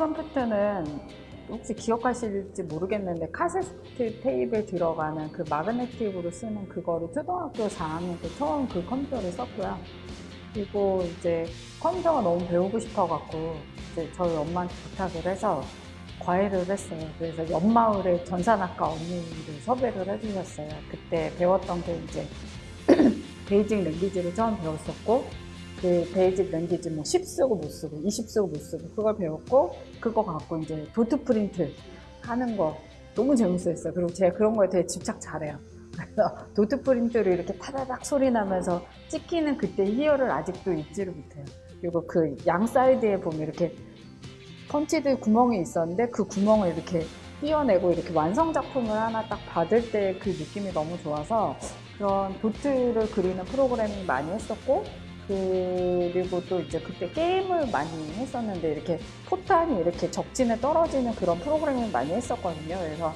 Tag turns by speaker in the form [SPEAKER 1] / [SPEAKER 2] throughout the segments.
[SPEAKER 1] 컴퓨터는 혹시 기억하실지 모르겠는데 카세트 테이프에 들어가는 그 마그네틱으로 쓰는 그거를 초등학교 4학년 때 처음 그 컴퓨터를 썼고요. 그리고 이제 컴퓨터가 너무 배우고 싶어갖고 이제 저희 엄마한테 부탁을 해서 과외를 했어요. 그래서 옆마을에 전산학과 언니를 섭외를 해주셨어요. 그때 배웠던 게 이제 BASIC language를 처음 배웠었고 그 BASIC language 뭐 10 쓰고 뭐 쓰고 20 쓰고 뭐 쓰고 그걸 배웠고 그거 갖고 이제 dot print 하는 거 너무 재밌었어요. 그리고 제가 그런 거에 되게 집착 잘해요. 그래서 dot print를 이렇게 타다닥 소리 나면서 찍히는 그때 희열을 아직도 잊지를 못해요. 그리고 그 양 사이드에 보면 이렇게 punched 구멍이 있었는데 그 구멍을 이렇게 띄어내고 이렇게 완성 작품을 하나 딱 받을 때 그 느낌이 너무 좋아서 그런 도트를 그리는 프로그래밍 많이 했었고 그리고 또 이제 그때 게임을 많이 했었는데 이렇게 포탄이 이렇게 적진에 떨어지는 그런 프로그래밍 많이 했었거든요. 그래서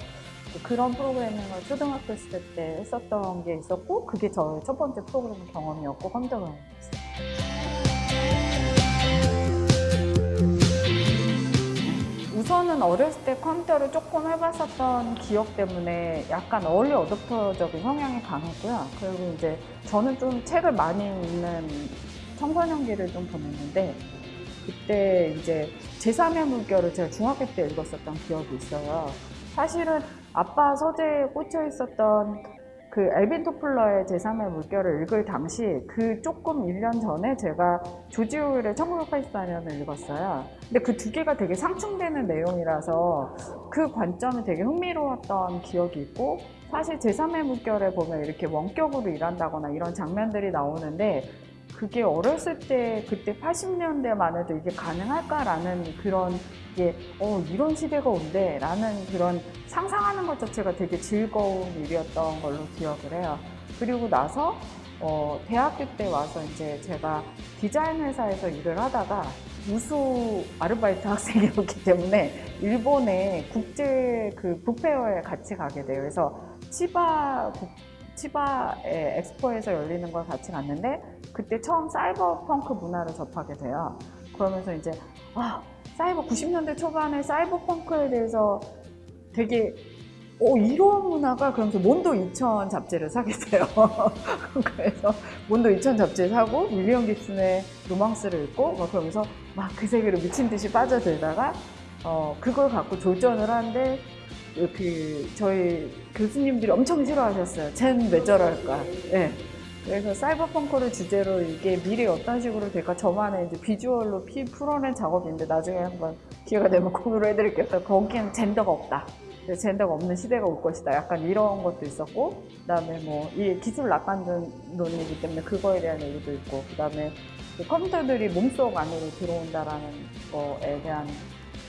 [SPEAKER 1] 그런 프로그래밍을 초등학교 시대 때 했었던 게 있었고 그게 저의 첫 번째 프로그래밍 경험이었고 컴퓨터 경험이었어요. 우선은 어렸을 때 컴퓨터를 조금 해봤었던 기억 때문에 약간 어울리 어댑터적인 성향이 강했고요. 그리고 이제 저는 좀 책을 많이 읽는 청소년기를 좀 보냈는데 그때 이제 제3의 물결을 제가 중학교 때 읽었었던 기억이 있어요. 사실은 아빠 서재에 꽂혀 있었던 그 엘빈 토플러의 제3의 물결을 읽을 당시 그 조금 1년 전에 제가 조지 오웰의 1984년을 읽었어요. 근데 그 두 개가 되게 상충되는 내용이라서 그 관점이 되게 흥미로웠던 기억이 있고 사실 제3의 물결에 보면 이렇게 원격으로 일한다거나 이런 장면들이 나오는데 그게 어렸을 때 그때 80년대만 해도 이게 가능할까라는 그런 게 어, 이런 시대가 온대 라는 그런 상상하는 것 자체가 되게 즐거운 일이었던 걸로 기억을 해요. 그리고 나서 어, 대학교 때 와서 이제 제가 디자인 회사에서 일을 하다가 우수 아르바이트 학생이었기 때문에 일본의 국제 그 북페어에 같이 가게 돼요. 그래서 치바 국- 치바의 엑스포에서 열리는 걸 같이 갔는데 그때 처음 사이버 펑크 문화를 접하게 돼요. 그러면서 이제 아 사이버 90년대 초반에 사이버 펑크에 대해서 되게 오 이런 문화가 그러면서 몬도 2000 잡지를 사게 돼요. 그래서 몬도 2000 잡지를 사고 윌리엄 깁슨의 로망스를 읽고 막 그러면서 막 그 세계로 미친 듯이 빠져들다가 어 그걸 갖고 졸전을 하는데 그 저희 교수님들이 엄청 싫어하셨어요. 쟨 왜 저럴까? 예. 그래서 사이버펑크를 주제로 이게 미래 어떤 식으로 될까 저만의 이제 비주얼로 피 풀어낸 작업인데 나중에 한번 기회가 되면 공유를 해드릴게요. 거기엔 젠더가 없다. 젠더가 없는 시대가 올 것이다. 약간 이런 것도 있었고, 그 다음에 뭐, 이 기술 낙관론이기 때문에 그거에 대한 얘기도 있고, 그 다음에 컴퓨터들이 몸속 안으로 들어온다라는 거에 대한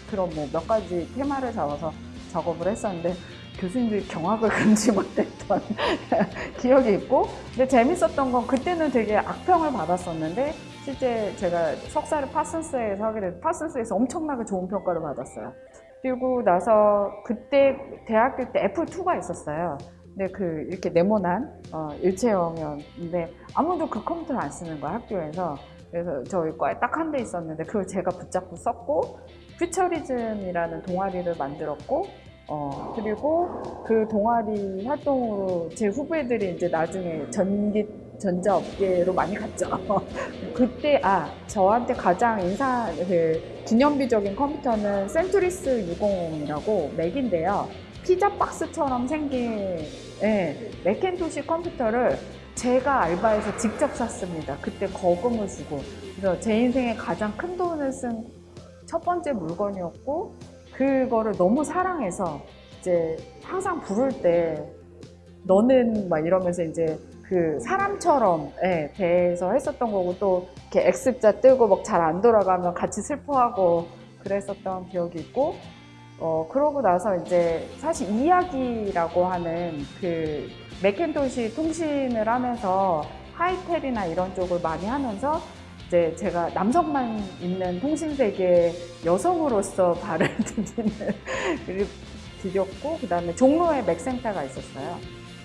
[SPEAKER 1] 그런 뭐 몇 가지 테마를 잡아서 작업을 했었는데, 교수님들이 경악을 금치 못했던 기억이 있고 근데 재밌었던 건 그때는 되게 악평을 받았었는데 실제 제가 석사를 파슨스에서 하게 돼서 파슨스에서 엄청나게 좋은 평가를 받았어요. 그리고 나서 그때 대학교 때 애플2가 있었어요. 근데 그 이렇게 네모난 어, 일체형이었는데 아무도 그 컴퓨터를 안 쓰는 거야 학교에서 그래서 저희 과에 딱 한 대 있었는데 그걸 제가 붙잡고 썼고 퓨처리즘이라는 동아리를 만들었고 어, 그리고 그 동아리 활동으로 제 후배들이 이제 나중에 전기, 전자업계로 많이 갔죠. 그때, 아, 저한테 가장 인사, 그, 기념비적인 컴퓨터는 센투리스 600이라고 맥인데요. 피자 박스처럼 생긴, 예, 맥켄토시 컴퓨터를 제가 알바해서 직접 샀습니다. 그때 거금을 주고. 그래서 제 인생에 가장 큰 돈을 쓴 첫 번째 물건이었고, 그거를 너무 사랑해서 이제 항상 부를 때 너는 막 이러면서 이제 그 사람처럼 예, 대해서 했었던 거고 또 이렇게 X자 뜨고 막 잘 안 돌아가면 같이 슬퍼하고 그랬었던 기억이 있고 어 그러고 나서 이제 사실 이야기라고 하는 그 맥켄토시 통신을 하면서 하이텔이나 이런 쪽을 많이 하면서 이제 제가 남성만 있는 통신 세계 여성으로서 발을 디디는 디뎠고 그 다음에 종로에 맥센터가 있었어요.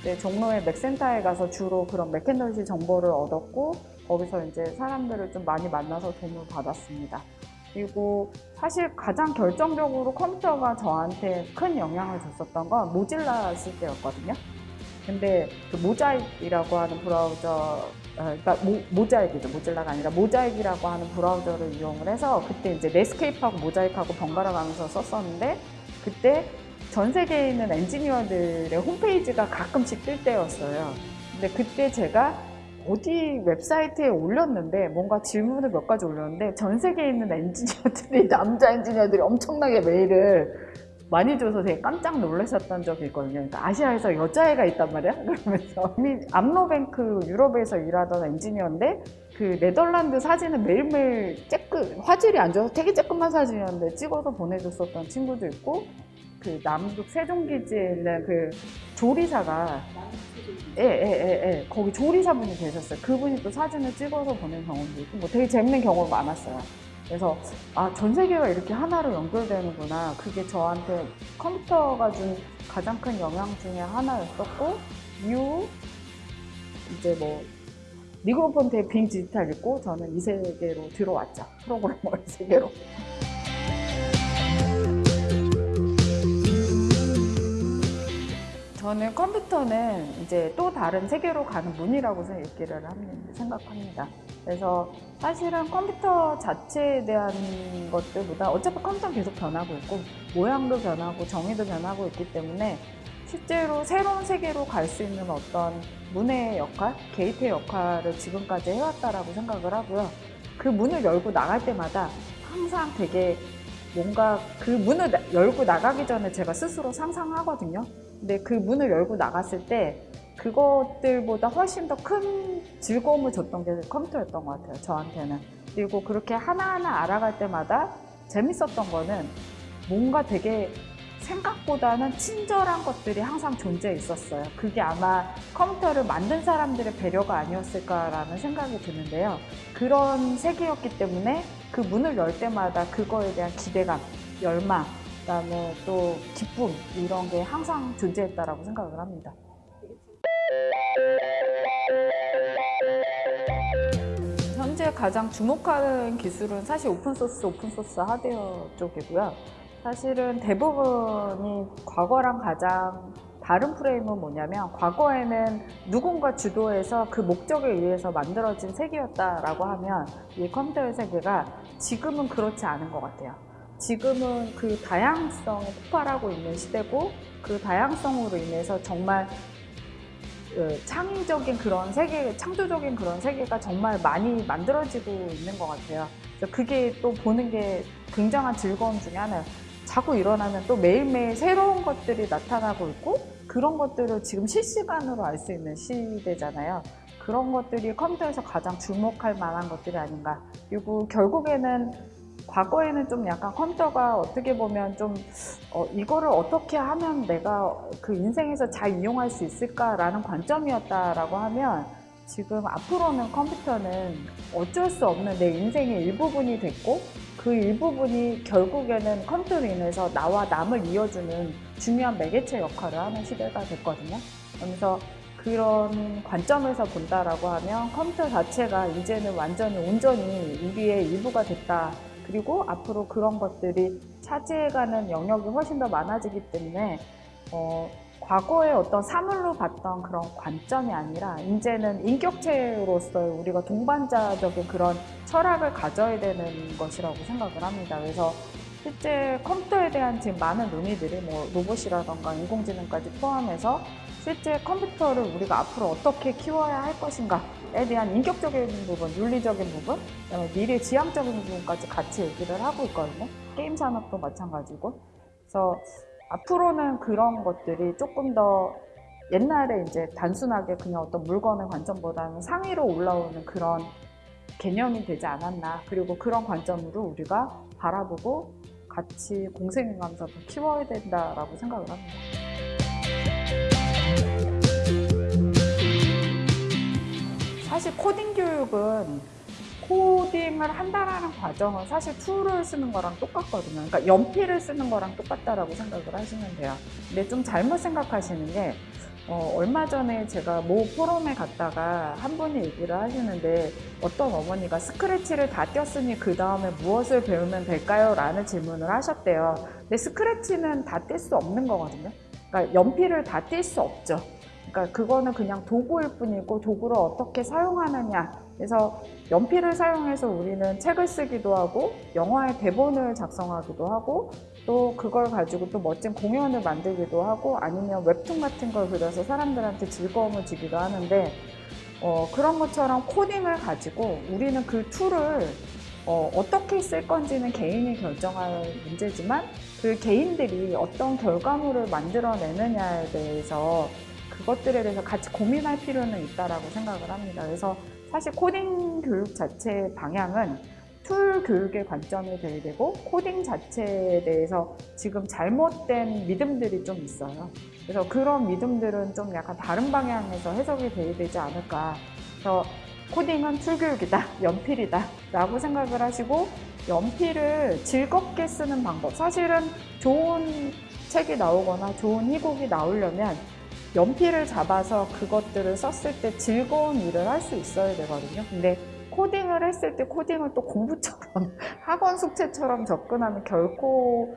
[SPEAKER 1] 네, 종로의 맥센터에 가서 주로 그런 맥켄토시 정보를 얻었고 거기서 이제 사람들을 좀 많이 만나서 도움을 받았습니다. 그리고 사실 가장 결정적으로 컴퓨터가 저한테 큰 영향을 줬었던 건 모질라 쓸 때였거든요. 근데 그 모자익이라고 하는 브라우저, 어, 그러니까 모, 자익이죠 모질라가 아니라 모자익이라고 하는 브라우저를 이용을 해서 그때 이제 네스케이프하고 모자익하고 번갈아 가면서 썼었는데 그때 전 세계에 있는 엔지니어들의 홈페이지가 가끔씩 뜰 때였어요. 근데 그때 제가 어디 웹사이트에 올렸는데 뭔가 질문을 몇 가지 올렸는데 전 세계에 있는 엔지니어들이 남자 엔지니어들이 엄청나게 메일을 많이 줘서 되게 깜짝 놀라셨던 적이 있거든요. 그러니까 아시아에서 여자애가 있단 말이야? 그러면서 이미 암로뱅크 유럽에서 일하던 엔지니어인데 그 네덜란드 사진을 매일매일 쬐끄 화질이 안 좋아서 되게 쬐끔한 사진이었는데 찍어서 보내줬었던 친구도 있고 그 남극 세종기지에 있는 그 조리사가 예, 예, 예, 예. 거기 조리사분이 계셨어요. 그분이 또 사진을 찍어서 보낸 경험도 있고, 뭐 되게 재밌는 경험이 많았어요. 그래서, 아, 전 세계가 이렇게 하나로 연결되는구나. 그게 저한테 컴퓨터가 준 가장 큰 영향 중에 하나였었고, 이후, 이제 뭐, 리그로폰트의 빙 디지털 있고, 저는 이 세계로 들어왔죠. 프로그래머 이 세계로. 저는 컴퓨터는 이제 또 다른 세계로 가는 문이라고 얘기를 합니다- 생각합니다. 그래서 사실은 컴퓨터 자체에 대한 것들보다 어차피 컴퓨터는 계속 변하고 있고 모양도 변하고 정의도 변하고 있기 때문에 실제로 새로운 세계로 갈 수 있는 어떤 문의 역할, 게이트의 역할을 지금까지 해왔다라고 생각을 하고요. 그 문을 열고 나갈 때마다 항상 되게 뭔가 그 문을 나- 열고 나가기 전에 제가 스스로 상상하거든요. 근데 그 문을 열고 나갔을 때 그것들보다 훨씬 더 큰 즐거움을 줬던 게 컴퓨터였던 것 같아요. 저한테는. 그리고 그렇게 하나하나 알아갈 때마다 재밌었던 거는 뭔가 되게 생각보다는 친절한 것들이 항상 존재해 있었어요. 그게 아마 컴퓨터를 만든 사람들의 배려가 아니었을까라는 생각이 드는데요. 그런 세계였기 때문에 그 문을 열 때마다 그거에 대한 기대감, 열망, 그다음에 또 기쁨 이런 게 항상 존재했다라고 생각을 합니다. 현재 가장 주목하는 기술은 사실 오픈소스, 오픈소스 하드웨어 쪽이고요. 사실은 대부분이 과거랑 가장 다른 프레임은 뭐냐면 과거에는 누군가 주도해서 그 목적에 의해서 만들어진 세계였다라고 하면 이 컴퓨터의 세계가 지금은 그렇지 않은 것 같아요. 지금은 그 다양성이 폭발하고 있는 시대고 그 다양성으로 인해서 정말 그 창의적인 그런 세계, 창조적인 그런 세계가 정말 많이 만들어지고 있는 것 같아요. 그게 또 보는 게 굉장한 즐거움 중에 하나예요. 자꾸 일어나면 또 매일매일 새로운 것들이 나타나고 있고 그런 것들을 지금 실시간으로 알 수 있는 시대잖아요. 그런 것들이 컴퓨터에서 가장 주목할 만한 것들이 아닌가. 그리고 결국에는 과거에는 좀 약간 컴퓨터가 어떻게 보면 좀 어, 이거를 어떻게 하면 내가 그 인생에서 잘 이용할 수 있을까라는 관점이었다라고 하면 지금 앞으로는 컴퓨터는 어쩔 수 없는 내 인생의 일부분이 됐고 그 일부분이 결국에는 컴퓨터로 인해서 나와 남을 이어주는 중요한 매개체 역할을 하는 시대가 됐거든요. 그래서 그런 관점에서 본다라고 하면 컴퓨터 자체가 이제는 완전히 온전히 우리의 일부가 됐다. 그리고 앞으로 그런 것들이 차지해가는 영역이 훨씬 더 많아지기 때문에 어, 과거의 어떤 사물로 봤던 그런 관점이 아니라 이제는 인격체로서의 우리가 동반자적인 그런 철학을 가져야 되는 것이라고 생각을 합니다. 그래서 실제 컴퓨터에 대한 지금 많은 논의들이 뭐 로봇이라던가 인공지능까지 포함해서 실제 컴퓨터를 우리가 앞으로 어떻게 키워야 할 것인가에 대한 인격적인 부분, 윤리적인 부분, 미래 지향적인 부분까지 같이 얘기를 하고 있거든요. 게임 산업도 마찬가지고. 그래서 앞으로는 그런 것들이 조금 더 옛날에 이제 단순하게 그냥 어떤 물건의 관점보다는 상위로 올라오는 그런 개념이 되지 않았나. 그리고 그런 관점으로 우리가 바라보고 같이 더 키워야 된다라고 생각을 합니다. 사실 코딩 교육은 코딩을 한다라는 과정은 사실 tool을 쓰는 거랑 똑같거든요. 그러니까 연필을 쓰는 거랑 똑같다라고 생각을 하시면 돼요. 근데 좀 잘못 생각하시는 게 어, 얼마 전에 제가 모 포럼에 갔다가 한 분이 얘기를 하시는데 어떤 어머니가 Scratch를 다 떼었으니 그 다음에 무엇을 배우면 될까요? 라는 질문을 하셨대요. 근데 Scratch는 다 뗄 수 없는 거거든요. 그러니까 연필을 다 뗄 수 없죠. 그러니까 그거는 그냥 도구일 뿐이고 도구를 어떻게 사용하느냐. 그래서 연필을 사용해서 우리는 책을 쓰기도 하고 영화의 대본을 작성하기도 하고 또 그걸 가지고 또 멋진 공연을 만들기도 하고 아니면 웹툰 같은 걸 그려서 사람들한테 즐거움을 주기도 하는데 어, 그런 것처럼 코딩을 가지고 우리는 그 tool을 어, 어떻게 쓸 건지는 개인이 결정할 문제지만 그 개인들이 어떤 결과물을 만들어내느냐에 대해서 그것들에 대해서 같이 고민할 필요는 있다라고 생각을 합니다. 그래서 사실 코딩 교육 자체의 방향은 tool 교육의 관점이 돼야 되고 코딩 자체에 대해서 지금 잘못된 믿음들이 좀 있어요. 그래서 그런 믿음들은 좀 약간 다른 방향에서 해석이 돼야 되지 않을까. 그래서 코딩은 tool 교육이다, 연필이다 라고 생각을 하시고 연필을 즐겁게 쓰는 방법. 사실은 좋은 책이 나오거나 좋은 희곡이 나오려면 연필을 잡아서 그것들을 썼을 때 즐거운 일을 할 수 있어야 되거든요. 근데 코딩을 했을 때 코딩을 또 공부처럼 학원 숙제처럼 접근하면 결코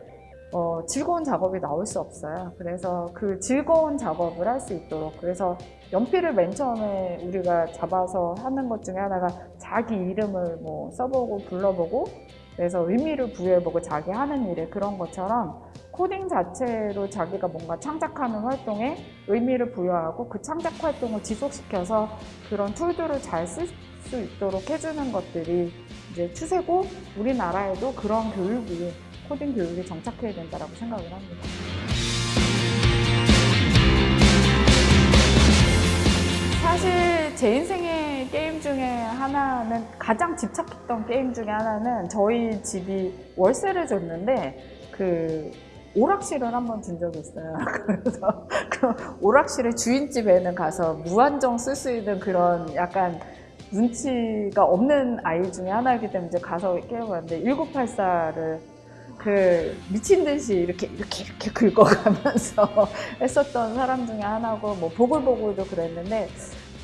[SPEAKER 1] 어, 즐거운 작업이 나올 수 없어요. 그래서 그 즐거운 작업을 할 수 있도록 그래서 연필을 맨 처음에 우리가 잡아서 하는 것 중에 하나가 자기 이름을 뭐 써보고 불러보고 그래서 의미를 부여해보고 자기 하는 일에 그런 것처럼 코딩 자체로 자기가 뭔가 창작하는 활동에 의미를 부여하고 그 창작 활동을 지속시켜서 그런 툴들을 잘 쓸 수 있도록 해주는 것들이 이제 추세고 우리나라에도 그런 교육이 코딩 교육이 정착해야 된다고 생각을 합니다. 사실 제 인생의 게임 중에 하나는 가장 집착했던 게임 중에 하나는 저희 집이 월세를 줬는데 그 오락실을 한번 준 적이 있어요. 그래서 그 오락실의 주인집에는 가서 무한정 쓸 수 있는 그런 약간 눈치가 없는 아이 중에 하나이기 때문에 이제 가서 깨워봤는데 1984를 그 미친 듯이 이렇게 이렇게 이렇게 긁어가면서 했었던 사람 중에 하나고 뭐 보글보글도 그랬는데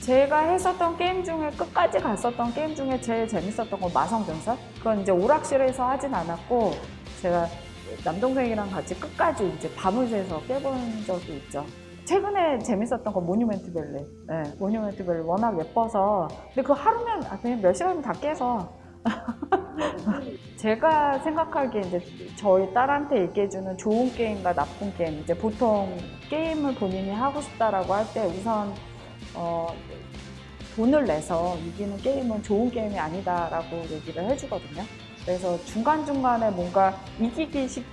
[SPEAKER 1] 제가 했었던 게임 중에 끝까지 갔었던 게임 중에 제일 재밌었던 건 마성전설 그건 이제 오락실에서 하진 않았고 제가 남동생이랑 같이 끝까지 이제 밤을 새서 깨본 적이 있죠. 최근에 재밌었던 건 Monument Valley. 네, Monument Valley 워낙 예뻐서. 근데 그 하루면, 아, 그냥 몇 시간이면 다 깨서. 제가 생각하기에 이제 저희 딸한테 얘기해주는 좋은 게임과 나쁜 게임. 이제 보통 게임을 본인이 하고 싶다라고 할 때 우선, 어, 돈을 내서 이기는 게임은 좋은 게임이 아니다라고 얘기를 해주거든요. 그래서 중간중간에 뭔가 이기기 싶,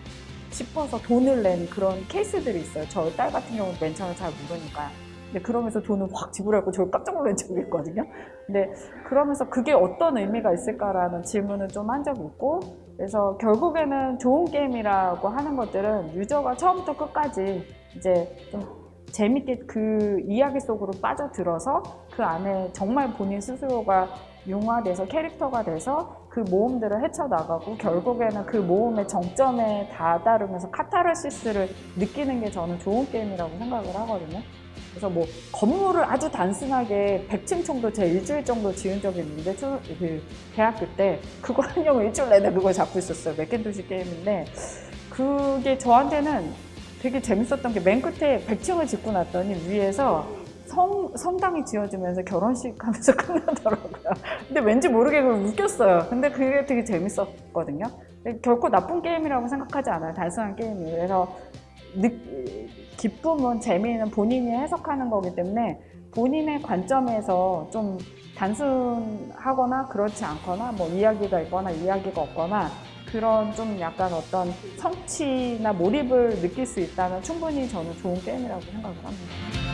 [SPEAKER 1] 싶어서 돈을 낸 그런 케이스들이 있어요. 저 딸 같은 경우는 맨 처음에 잘 모르니까. 근데 그러면서 돈을 확 지불하고 저 깜짝 놀란 적이 있거든요. 근데 그러면서 그게 어떤 의미가 있을까라는 질문을 좀 한 적이 있고 그래서 결국에는 좋은 게임이라고 하는 것들은 유저가 처음부터 끝까지 이제 좀 재밌게 그 이야기 속으로 빠져들어서 그 안에 정말 본인 스스로가 융화돼서 캐릭터가 돼서 그 모험들을 헤쳐나가고 결국에는 그 모험의 정점에 다다르면서 카타르시스를 느끼는 게 저는 좋은 게임이라고 생각을 하거든요. 그래서 뭐 건물을 아주 단순하게 100층 정도 제 일주일 정도 지은 적이 있는데 초, 그 대학교 때 그거 하려고 일주일 내내 그걸 잡고 있었어요. 맥켄토시 게임인데 그게 저한테는 되게 재밌었던 게 맨 끝에 100층을 짓고 났더니 위에서 성, 성당이 지어지면서 결혼식 하면서 끝나더라고요. 근데 왠지 모르게 그걸 웃겼어요. 근데 그게 되게 재밌었거든요. 결코 나쁜 게임이라고 생각하지 않아요. 단순한 게임이에요. 그래서 느, 기쁨은 재미는 본인이 해석하는 거기 때문에 본인의 관점에서 좀 단순하거나 그렇지 않거나 뭐 이야기가 있거나 이야기가 없거나 그런 좀 약간 어떤 성취나 몰입을 느낄 수 있다면 충분히 저는 좋은 게임이라고 생각을 합니다.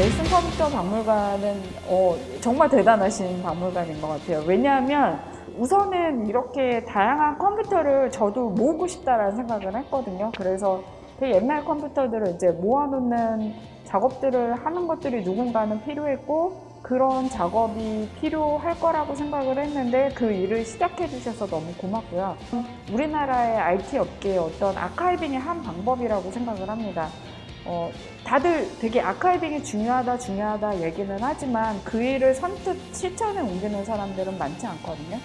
[SPEAKER 1] 넬슨 컴퓨터 박물관은 어, 정말 대단하신 박물관인 것 같아요. 왜냐하면 우선은 이렇게 다양한 컴퓨터를 저도 모으고 싶다라는 생각을 했거든요. 그래서 되게 옛날 컴퓨터들을 이제 모아놓는 작업들을 하는 것들이 누군가는 필요했고 그런 작업이 필요할 거라고 생각을 했는데 그 일을 시작해 주셔서 너무 고맙고요. 우리나라의 IT 업계의 어떤 아카이빙의 한 방법이라고 생각을 합니다. 어, 다들 되게 아카이빙이 중요하다 중요하다 얘기는 하지만 그 일을 선뜻 실천에 옮기는 사람들은 많지 않거든요.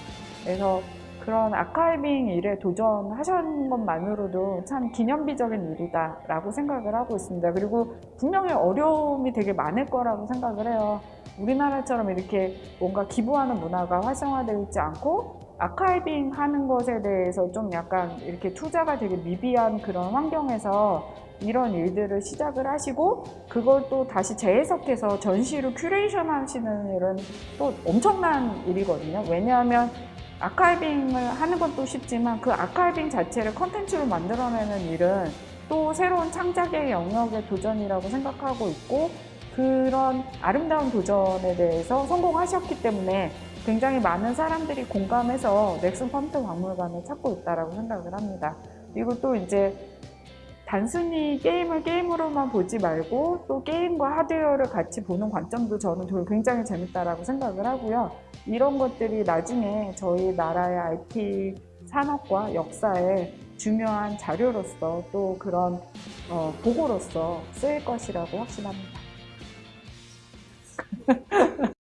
[SPEAKER 1] 그래서 그런 아카이빙 일에 도전하신 것만으로도 참 기념비적인 일이다 라고 생각을 하고 있습니다. 그리고 분명히 어려움이 되게 많을 거라고 생각을 해요. 우리나라처럼 이렇게 뭔가 기부하는 문화가 활성화되어 있지 않고 archiving 하는 것에 대해서 좀 약간 이렇게 투자가 되게 미비한 그런 환경에서 이런 일들을 시작을 하시고 그걸 또 다시 재해석해서 전시로 큐레이션 하시는 일은 또 엄청난 일이거든요. 왜냐하면 archiving을 하는 것도 쉽지만 그 archiving 자체를 컨텐츠로 만들어내는 일은 또 새로운 창작의 영역의 도전이라고 생각하고 있고 그런 아름다운 도전에 대해서 성공하셨기 때문에 굉장히 많은 사람들이 공감해서 넥슨 컴퓨터 박물관을 찾고 있다고 생각을 합니다. 그리고 또 이제 단순히 게임을 게임으로만 보지 말고 또 게임과 하드웨어를 같이 보는 관점도 저는 굉장히 재밌다라고 생각을 하고요. 이런 것들이 나중에 저희 나라의 IT 산업과 역사에 중요한 자료로서 또 그런 어, 보고로서 쓰일 것이라고 확신합니다.